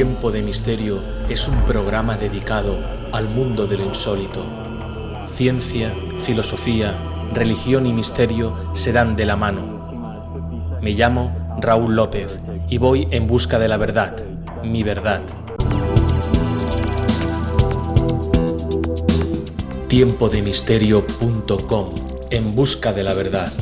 Tiempo de Misterio es un programa dedicado al mundo de lo insólito. Ciencia, filosofía, religión y misterio se dan de la mano. Me llamo Raúl López y voy en busca de la verdad, mi verdad. Tiempodemisterio.com En busca de la verdad.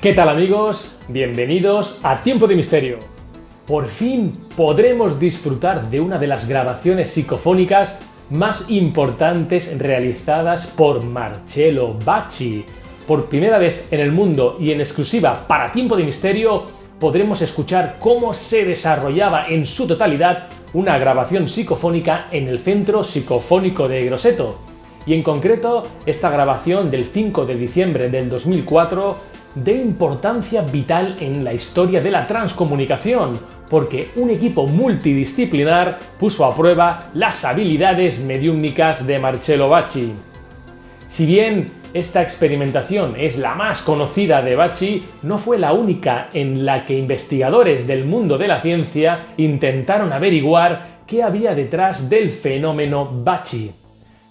¿Qué tal amigos? Bienvenidos a Tiempo de Misterio. Por fin podremos disfrutar de una de las grabaciones psicofónicas más importantes realizadas por Marcello Bacci. Por primera vez en el mundo y en exclusiva para Tiempo de Misterio podremos escuchar cómo se desarrollaba en su totalidad una grabación psicofónica en el Centro Psicofónico de Grosseto. Y en concreto, esta grabación del 5 de diciembre del 2004 de importancia vital en la historia de la transcomunicación, porque un equipo multidisciplinar puso a prueba las habilidades mediúmnicas de Marcello Bacci. Si bien esta experimentación es la más conocida de Bacci, no fue la única en la que investigadores del mundo de la ciencia intentaron averiguar qué había detrás del fenómeno Bacci.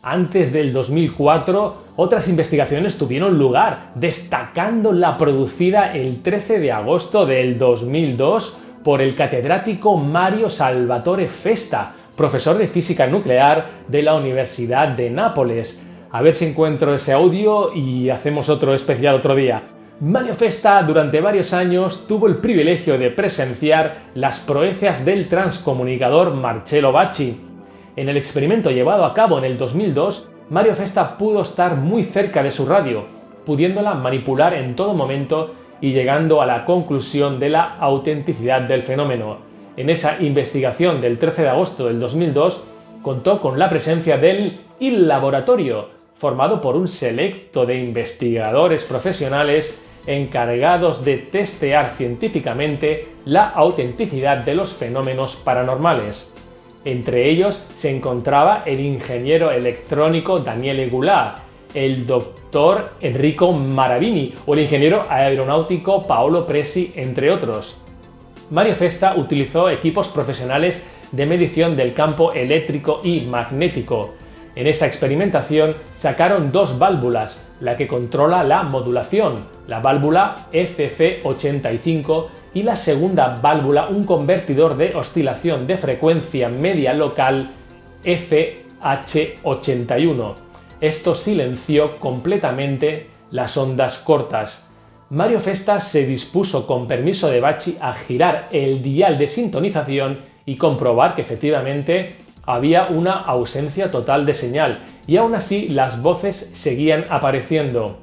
Antes del 2004, otras investigaciones tuvieron lugar, destacando la producida el 13 de agosto del 2002 por el catedrático Mario Salvatore Festa, profesor de física nuclear de la Universidad de Nápoles. A ver si encuentro ese audio y hacemos otro especial otro día. Mario Festa durante varios años tuvo el privilegio de presenciar las proezas del transcomunicador Marcello Bacci, en el experimento llevado a cabo en el 2002, Mario Festa pudo estar muy cerca de su radio, pudiéndola manipular en todo momento y llegando a la conclusión de la autenticidad del fenómeno. En esa investigación del 13 de agosto del 2002 contó con la presencia del Il Laboratorio, formado por un selecto de investigadores profesionales encargados de testear científicamente la autenticidad de los fenómenos paranormales. Entre ellos se encontraba el ingeniero electrónico Daniele Goulart, el doctor Enrico Maravini o el ingeniero aeronáutico Paolo Presi, entre otros. Mario Festa utilizó equipos profesionales de medición del campo eléctrico y magnético, en esa experimentación sacaron dos válvulas, la que controla la modulación, la válvula FC85 y la segunda válvula un convertidor de oscilación de frecuencia media local FH81. Esto silenció completamente las ondas cortas. Mario Festa se dispuso con permiso de Bachi a girar el dial de sintonización y comprobar que efectivamente había una ausencia total de señal y aún así las voces seguían apareciendo.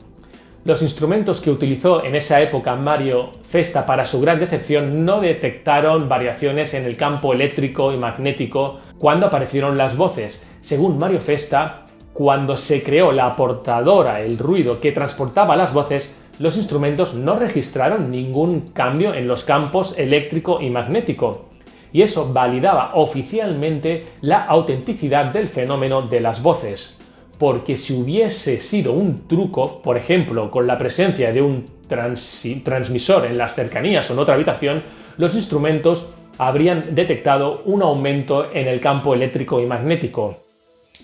Los instrumentos que utilizó en esa época Mario Festa para su gran decepción no detectaron variaciones en el campo eléctrico y magnético cuando aparecieron las voces. Según Mario Festa, cuando se creó la portadora, el ruido que transportaba las voces, los instrumentos no registraron ningún cambio en los campos eléctrico y magnético y eso validaba oficialmente la autenticidad del fenómeno de las voces. Porque si hubiese sido un truco, por ejemplo, con la presencia de un transmisor en las cercanías o en otra habitación, los instrumentos habrían detectado un aumento en el campo eléctrico y magnético.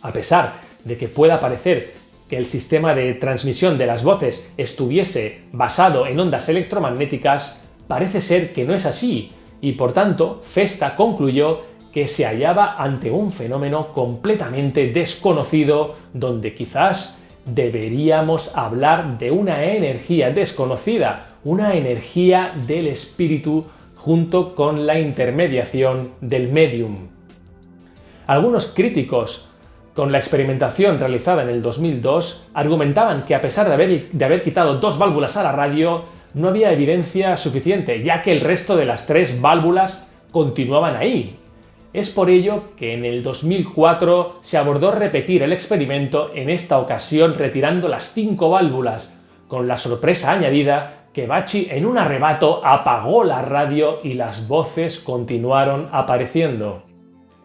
A pesar de que pueda parecer que el sistema de transmisión de las voces estuviese basado en ondas electromagnéticas, parece ser que no es así, y por tanto Festa concluyó que se hallaba ante un fenómeno completamente desconocido donde quizás deberíamos hablar de una energía desconocida, una energía del espíritu junto con la intermediación del medium. Algunos críticos con la experimentación realizada en el 2002 argumentaban que a pesar de haber, de haber quitado dos válvulas a la radio, no había evidencia suficiente, ya que el resto de las tres válvulas continuaban ahí. Es por ello que en el 2004 se abordó repetir el experimento, en esta ocasión retirando las cinco válvulas, con la sorpresa añadida que Bachi en un arrebato apagó la radio y las voces continuaron apareciendo.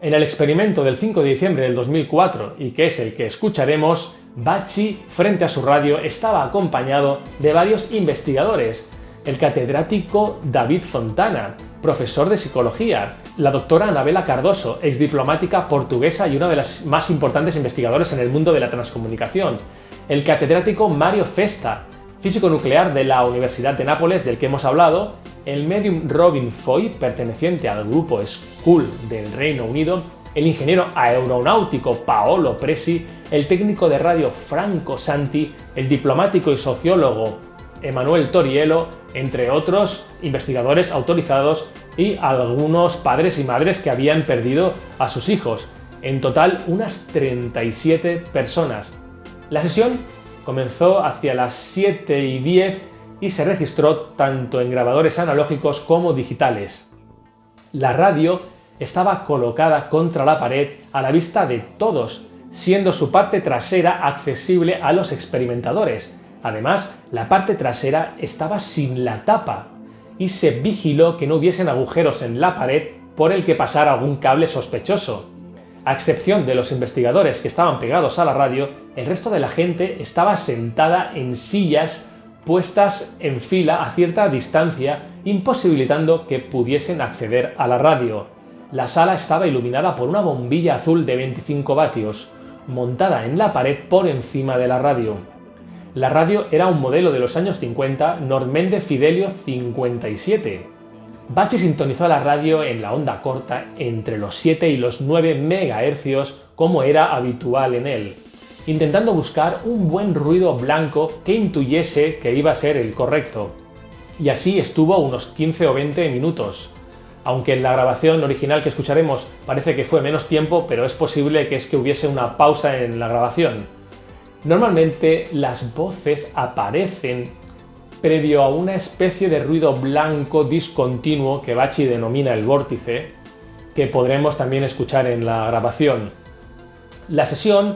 En el experimento del 5 de diciembre del 2004, y que es el que escucharemos, Bachi, frente a su radio, estaba acompañado de varios investigadores, el catedrático David Fontana, profesor de psicología, la doctora Anabela Cardoso, exdiplomática portuguesa y una de las más importantes investigadoras en el mundo de la transcomunicación, el catedrático Mario Festa, físico nuclear de la Universidad de Nápoles del que hemos hablado, el medium Robin Foy, perteneciente al grupo School del Reino Unido, el ingeniero aeronáutico Paolo Presi, el técnico de radio Franco Santi, el diplomático y sociólogo Emanuel Torielo, entre otros investigadores autorizados y algunos padres y madres que habían perdido a sus hijos. En total, unas 37 personas. La sesión comenzó hacia las 7 y 10 y se registró tanto en grabadores analógicos como digitales. La radio estaba colocada contra la pared a la vista de todos, siendo su parte trasera accesible a los experimentadores. Además, la parte trasera estaba sin la tapa y se vigiló que no hubiesen agujeros en la pared por el que pasara algún cable sospechoso. A excepción de los investigadores que estaban pegados a la radio, el resto de la gente estaba sentada en sillas puestas en fila a cierta distancia, imposibilitando que pudiesen acceder a la radio. La sala estaba iluminada por una bombilla azul de 25 vatios, montada en la pared por encima de la radio. La radio era un modelo de los años 50 Normende Fidelio 57, Bachi sintonizó la radio en la onda corta entre los 7 y los 9 MHz como era habitual en él, intentando buscar un buen ruido blanco que intuyese que iba a ser el correcto. Y así estuvo unos 15 o 20 minutos. Aunque en la grabación original que escucharemos parece que fue menos tiempo, pero es posible que es que hubiese una pausa en la grabación. Normalmente las voces aparecen previo a una especie de ruido blanco discontinuo que Bachi denomina el vórtice, que podremos también escuchar en la grabación. La sesión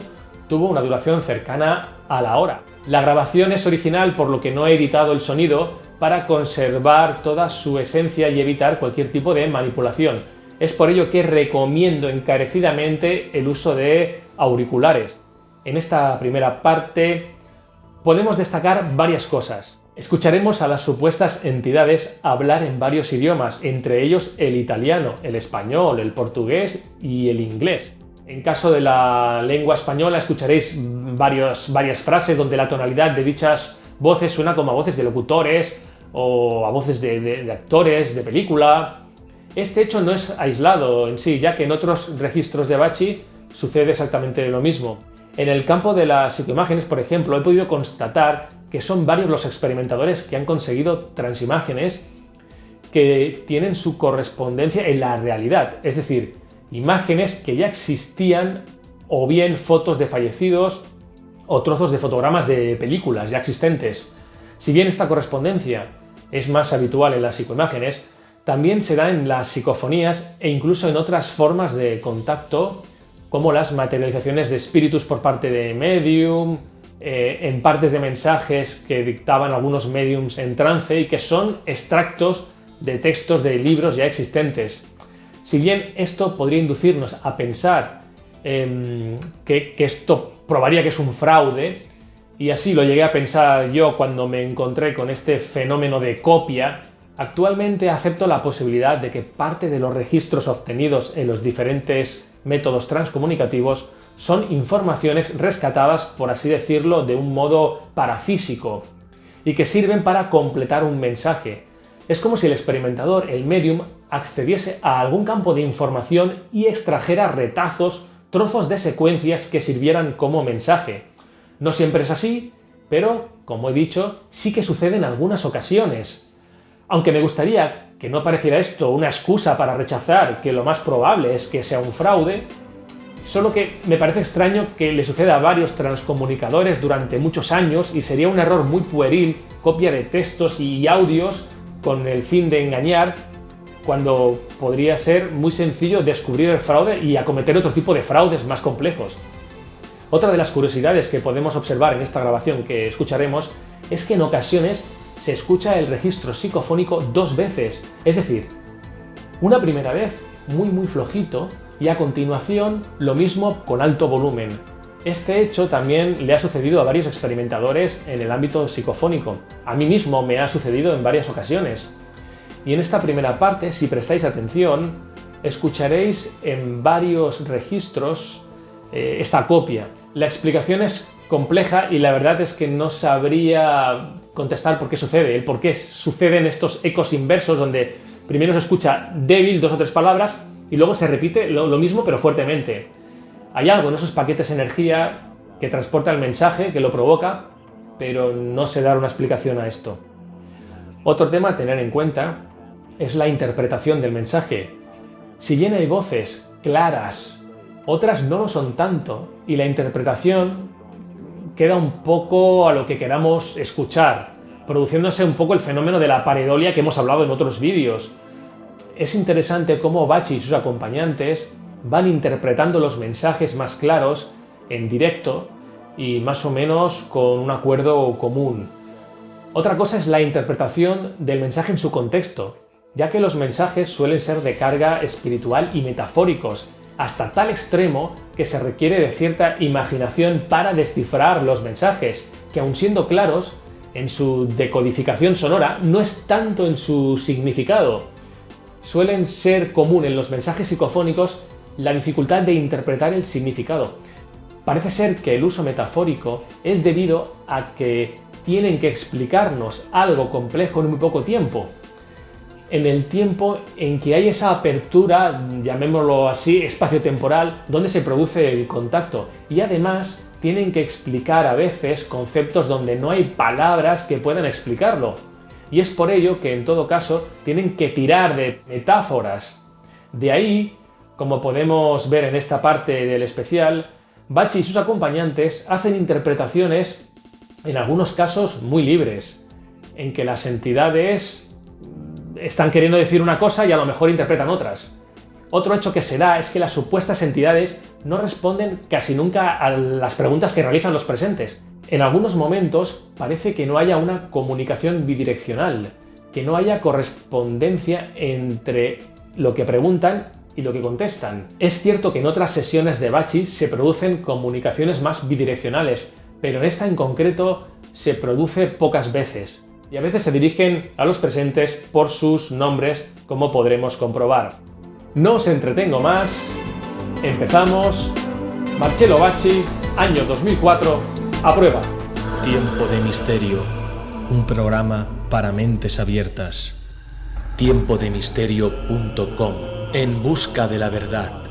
tuvo una duración cercana a la hora. La grabación es original por lo que no he editado el sonido para conservar toda su esencia y evitar cualquier tipo de manipulación. Es por ello que recomiendo encarecidamente el uso de auriculares. En esta primera parte podemos destacar varias cosas. Escucharemos a las supuestas entidades hablar en varios idiomas, entre ellos el italiano, el español, el portugués y el inglés. En caso de la lengua española escucharéis varias frases donde la tonalidad de dichas voces suena como a voces de locutores o a voces de, actores de película. Este hecho no es aislado en sí, ya que en otros registros de Bachi sucede exactamente lo mismo. En el campo de las psicoimágenes, por ejemplo, he podido constatar que son varios los experimentadores que han conseguido transimágenes que tienen su correspondencia en la realidad, es decir, imágenes que ya existían o bien fotos de fallecidos o trozos de fotogramas de películas ya existentes. Si bien esta correspondencia es más habitual en las psicoimágenes, también se da en las psicofonías e incluso en otras formas de contacto como las materializaciones de espíritus por parte de medium, eh, en partes de mensajes que dictaban algunos mediums en trance y que son extractos de textos de libros ya existentes. Si bien esto podría inducirnos a pensar em, que, que esto probaría que es un fraude, y así lo llegué a pensar yo cuando me encontré con este fenómeno de copia, actualmente acepto la posibilidad de que parte de los registros obtenidos en los diferentes métodos transcomunicativos son informaciones rescatadas, por así decirlo, de un modo parafísico y que sirven para completar un mensaje. Es como si el experimentador, el medium, accediese a algún campo de información y extrajera retazos, trozos de secuencias que sirvieran como mensaje. No siempre es así, pero, como he dicho, sí que sucede en algunas ocasiones. Aunque me gustaría que no pareciera esto una excusa para rechazar que lo más probable es que sea un fraude, Solo que me parece extraño que le suceda a varios transcomunicadores durante muchos años y sería un error muy pueril copia de textos y audios con el fin de engañar cuando podría ser muy sencillo descubrir el fraude y acometer otro tipo de fraudes más complejos. Otra de las curiosidades que podemos observar en esta grabación que escucharemos es que en ocasiones se escucha el registro psicofónico dos veces, es decir, una primera vez muy muy flojito y a continuación lo mismo con alto volumen. Este hecho también le ha sucedido a varios experimentadores en el ámbito psicofónico. A mí mismo me ha sucedido en varias ocasiones. Y en esta primera parte, si prestáis atención, escucharéis en varios registros eh, esta copia. La explicación es compleja y la verdad es que no sabría contestar por qué sucede, el por qué suceden estos ecos inversos donde primero se escucha débil dos o tres palabras y luego se repite lo, mismo pero fuertemente. Hay algo en esos paquetes de energía que transporta el mensaje, que lo provoca, pero no se da una explicación a esto. Otro tema a tener en cuenta es la interpretación del mensaje. Si bien hay voces claras, otras no lo son tanto, y la interpretación queda un poco a lo que queramos escuchar, produciéndose un poco el fenómeno de la pareidolia que hemos hablado en otros vídeos. Es interesante cómo Bachi y sus acompañantes van interpretando los mensajes más claros en directo y más o menos con un acuerdo común. Otra cosa es la interpretación del mensaje en su contexto, ya que los mensajes suelen ser de carga espiritual y metafóricos, hasta tal extremo que se requiere de cierta imaginación para descifrar los mensajes, que aun siendo claros, en su decodificación sonora no es tanto en su significado. Suelen ser común en los mensajes psicofónicos la dificultad de interpretar el significado. Parece ser que el uso metafórico es debido a que tienen que explicarnos algo complejo en muy poco tiempo. En el tiempo en que hay esa apertura, llamémoslo así, espacio-temporal, donde se produce el contacto. Y además tienen que explicar a veces conceptos donde no hay palabras que puedan explicarlo. Y es por ello que en todo caso tienen que tirar de metáforas. De ahí como podemos ver en esta parte del especial, Bachi y sus acompañantes hacen interpretaciones, en algunos casos muy libres, en que las entidades están queriendo decir una cosa y a lo mejor interpretan otras. Otro hecho que se da es que las supuestas entidades no responden casi nunca a las preguntas que realizan los presentes. En algunos momentos parece que no haya una comunicación bidireccional, que no haya correspondencia entre lo que preguntan y lo que contestan. Es cierto que en otras sesiones de Bachi se producen comunicaciones más bidireccionales, pero en esta en concreto se produce pocas veces, y a veces se dirigen a los presentes por sus nombres, como podremos comprobar. No os entretengo más, empezamos. Marcelo Bachi, año 2004, a prueba. Tiempo de Misterio, un programa para mentes abiertas. Tiempodemisterio.com en busca de la verdad.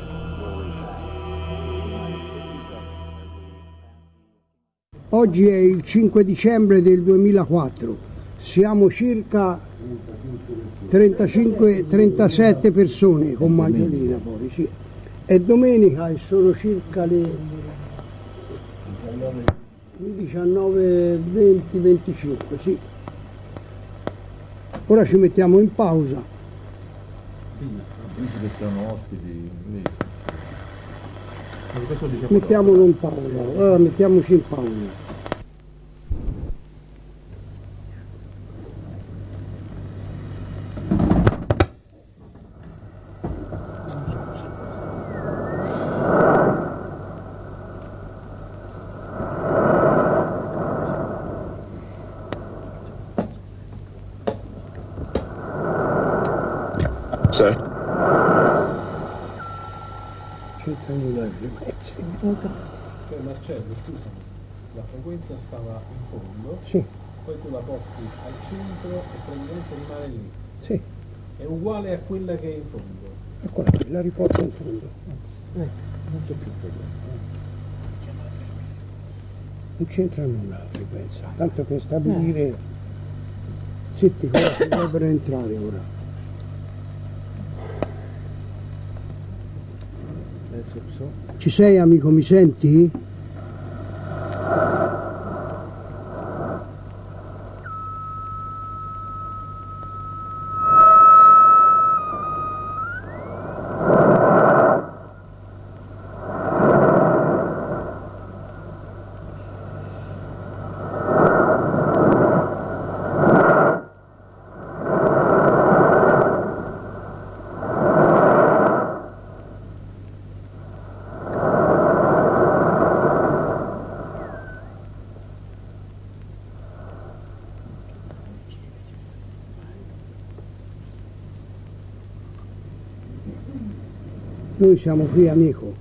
Oggi è il 5 dicembre del 2004, siamo circa 35-37 persone con Maggiolina poi, sì. È domenica e sono circa le 19, 20, 25, sì. Ora ci mettiamo in pausa. Dici che siano ospiti inglesi. Mettiamolo in pausa, allora mettiamoci in pausa. Sì. C'entra nulla di mezzo. Cioè Marcello, scusami, la frequenza stava in fondo, Sì, poi tu la porti al centro e praticamente rimane lì. sì, È uguale a quella che è in fondo. eccola qui, la riporto in fondo. Non c'è più frequenza. Non c'entra nulla la frequenza, tanto per stabilire... Senti, guarda, dovrebbero entrare ora. Ci sei amico, mi senti? Noi siamo qui amico.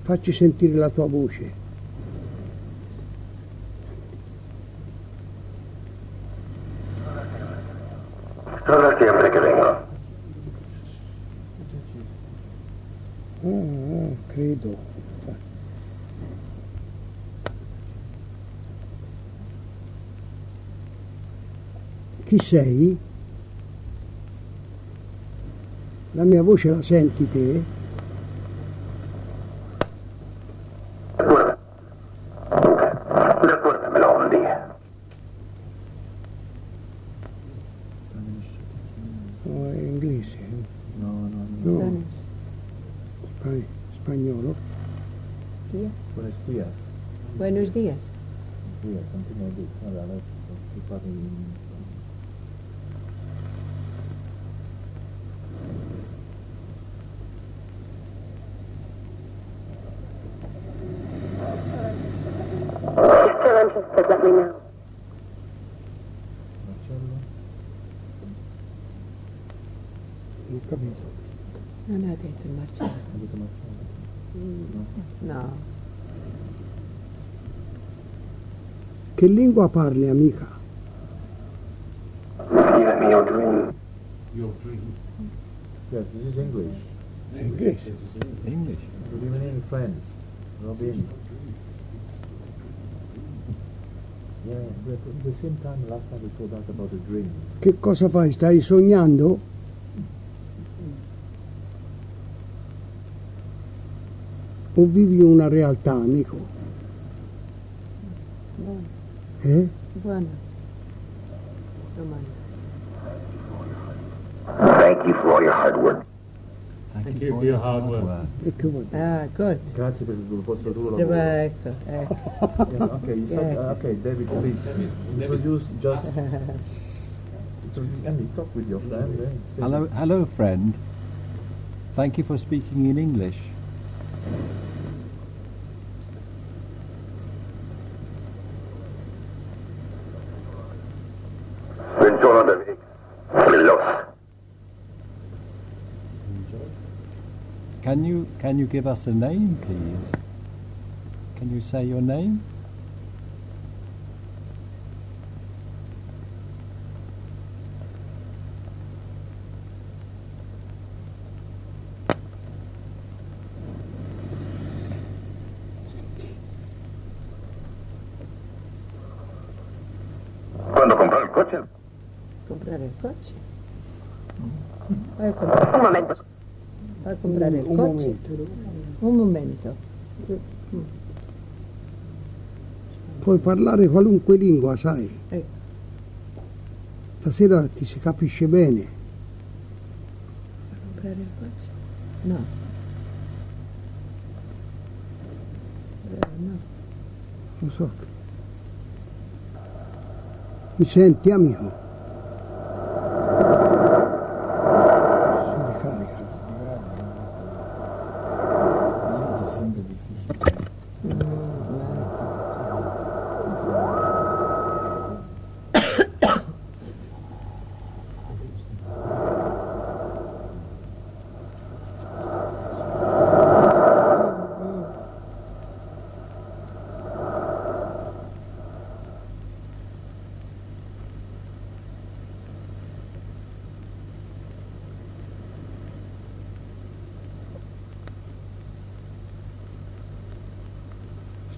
Facci sentire la tua voce. 26 la mia voce la senti te? Oh, è inglese? Eh? Spagnolo? Sì. Buenos dias. Interested, let me know. Marcello. Non ho capito. Non ha detto il Marcello. Ha detto Marcello. No. Che lingua parli, amica? Give me your dream. Your dream. Yes, this is English. È inglese. English. Good evening, friends. Robin. Yeah, but Che cosa fai? Stai sognando? O vivi una realtà, amico? Buono. Eh? Buono. Domanda. Thank you for all your hard work. Thank you for your hard work. Che? Ah, good. Grazie per il vostro duro lavoro. Ecco, ecco. Yeah, okay, you said, uh, okay, David, please introduce just. I mean, talk with your friend. eh? Hello, hello, friend. Thank you for speaking in English. Buongiorno, David. Can you can you give us a name, please? Can you say your name? ¿Cuándo compró el coche? Comprare il coche. Comprare il Un coche. momento. Un momento. Puoi parlare qualunque lingua, sai. Ecco. Stasera ti si capisce bene. Comprare il coche? No. Eh, no. Lo so. Mi senti, amico?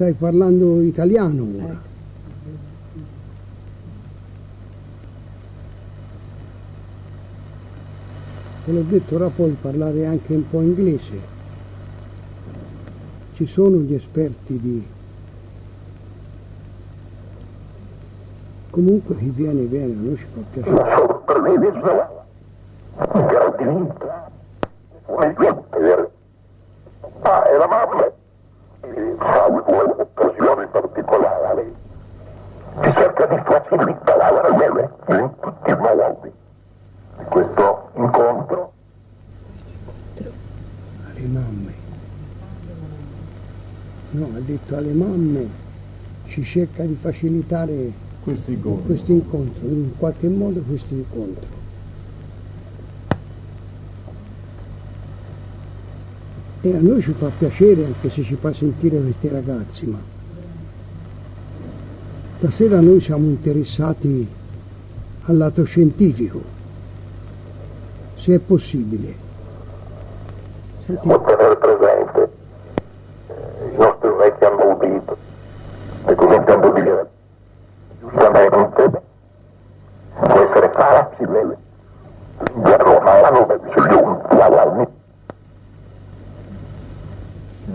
Stai parlando italiano ora. Te l'ho detto, ora puoi parlare anche un po' inglese. Ci sono gli esperti di Comunque chi viene viene, a noi ci fa piacere. La sorpresa, gratuita, come niente. Ah, e la mamma, eh, salvo un'occasione particolare, che cerca di facilitare la mele in tutti i modi. Questo incontro alle mamme. No, ha detto alle mamme ci cerca di facilitare Questo incontro. questo incontro, in qualche modo questo incontro. E a noi ci fa piacere anche se ci fa sentire questi ragazzi, ma stasera noi siamo interessati al lato scientifico, se è possibile. Senti,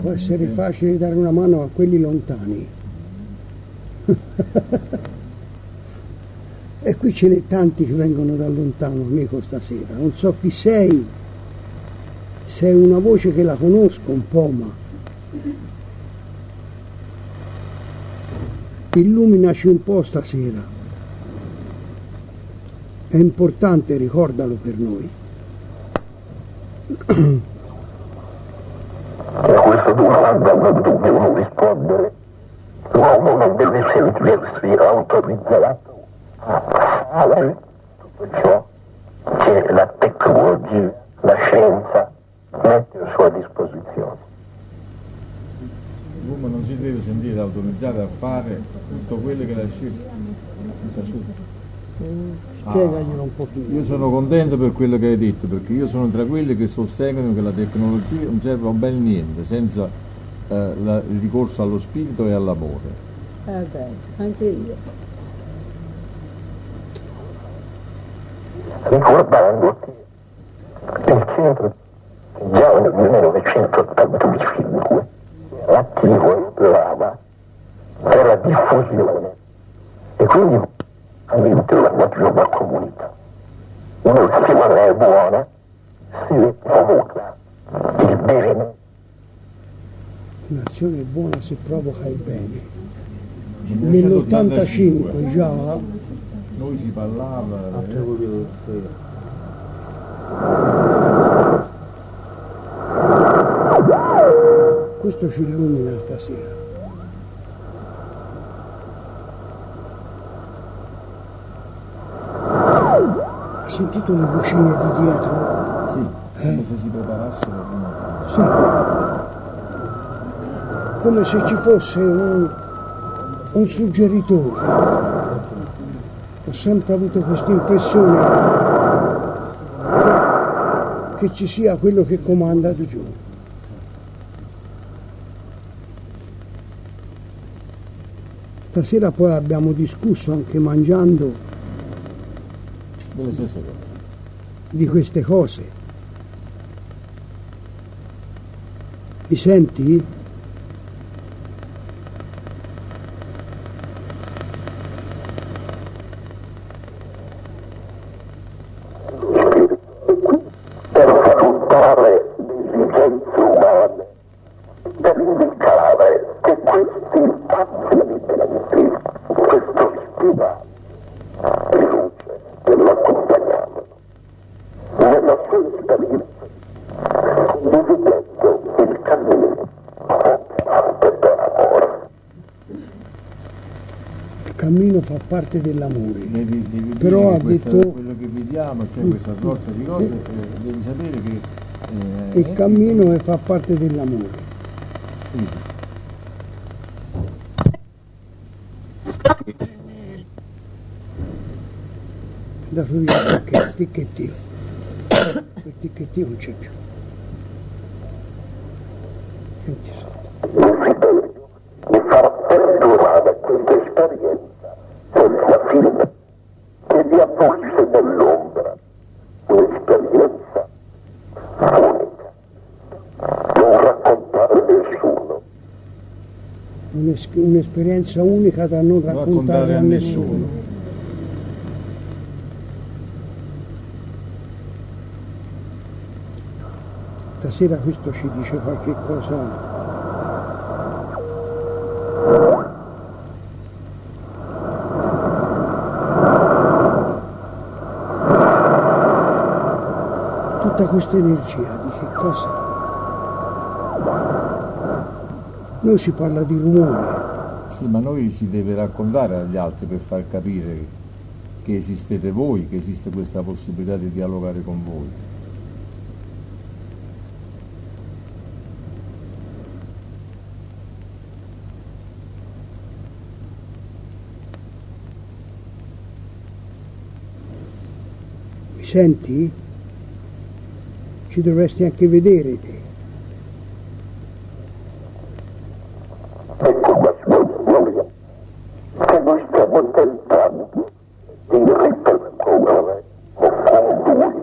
può essere facile dare una mano a quelli lontani. e qui ce n'è tanti che vengono da lontano, amico, stasera. Non so chi sei. Sei una voce che la conosco un po', ma illuminaci un po' stasera. È importante, ricordalo per noi. A questa domanda non dobbiamo rispondere. L'uomo non deve sentirsi autorizzato a fare tutto ciò che la tecnologia, la scienza mette a sua disposizione. L'uomo non si deve sentire autorizzato a fare tutto quello che la scienza. Spiegaglielo un pochino. Io sono contento per quello che hai detto, perché io sono tra quelli che sostengono che la tecnologia non serve a un bel niente senza eh, la- il ricorso allo spirito e all'amore. Eh beh, anche io. ricordando che il centro già nel 1985 era attivo in Lava per la diffusione e quindi all'interno di una comunità un'azione buona si provoca il bene Un'azione buona si provoca il bene. Nel Nell'85 già Noi si parlava. eh, questo ci illumina stasera. Sentito le vocine di dietro? Sì, come se si preparassero prima. Sì. Come se ci fosse un, un suggeritore. Ho sempre avuto questa impressione che, che ci sia quello che comanda di più. Stasera poi abbiamo discusso anche mangiando Delle stesse cose. di queste cose. Mi senti? per sfruttare le esigenze umane, per indicare che questi spazi di tempi, questo stima, riluce e lo accompagnavano. Nella sua esperienza, condividendo il cammino anche per amore. Il cammino fa parte dell'amore. Però ha questa- detto- quello che vediamo, cioè questa sorta di cose, eh, devi sapere che eh, Il cammino è- fa parte dell'amore. andato via perché il ticchettio. Il ticchettio non c'è più. Senti sotto. un'esperienza unica da non raccontare, a nessuno. Stasera questo ci dice qualche cosa tutta questa energia di che cosa? Noi si parla di rumore, sì, ma noi si deve raccontare agli altri per far capire che esistete voi, che esiste questa possibilità di dialogare con voi. mi senti? Ci dovresti anche vedere te. Ecco la sua gloria, che noi stiamo tentando di ripercorrere con lui.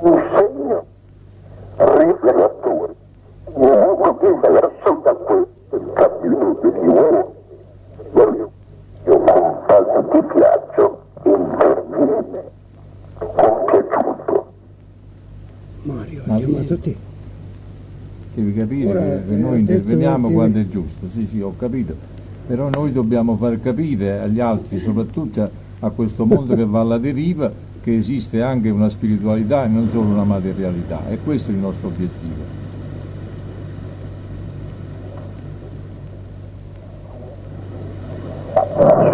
Un segno rivelatore, un uomo diverso da questo cammino degli uomini. Voglio, io con tanto di piaccio interviene compiaciuto. Mario, ha Ma chiamato lì- te. Devi capire Ora, che eh, che ha noi che- quando è giusto, sì sì ho capito, però noi dobbiamo far capire agli altri, soprattutto a, a questo mondo che va alla deriva, che esiste anche una spiritualità e non solo una materialità. E questo è il nostro obiettivo.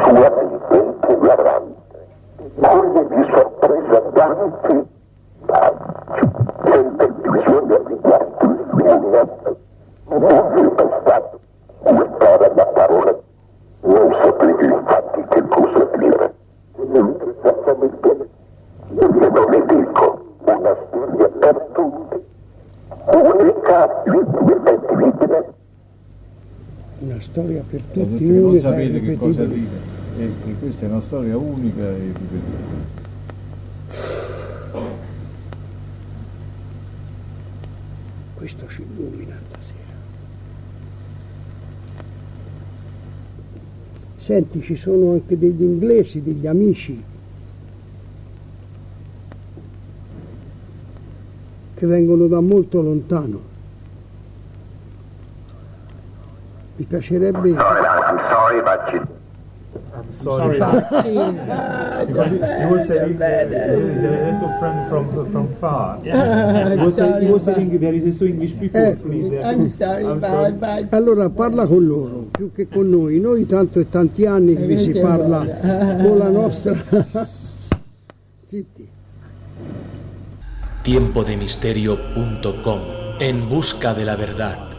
sua mente ignorante, coglie di sorpresa tanti paggi, sente visione riguardo l'illuminato, non il passato, guardare la parola, non sapete infatti che cosa dire, mentre esattamente io le dico una storia per tutti, unica, irripetibile, Una storia per Per tutti, tutti che non unica e sapete che cosa irripetibile. dire, e che questa è una storia unica e ripetibile. Questo ci illumina stasera. Senti, ci sono anche degli inglesi, degli amici che vengono da molto lontano. Mi piacerebbe... I'm sorry, but you Sorry, because he was saying there is a friend from from far. He was, saying, he was saying there is also English people. Ecco. please. I'm sorry, I'm bye, sorry. bye. Allora parla con loro, più che con noi. Noi tanto è tanti anni che si parla con la nostra... Zitti. tiempodemisterio.com En busca de la verdad.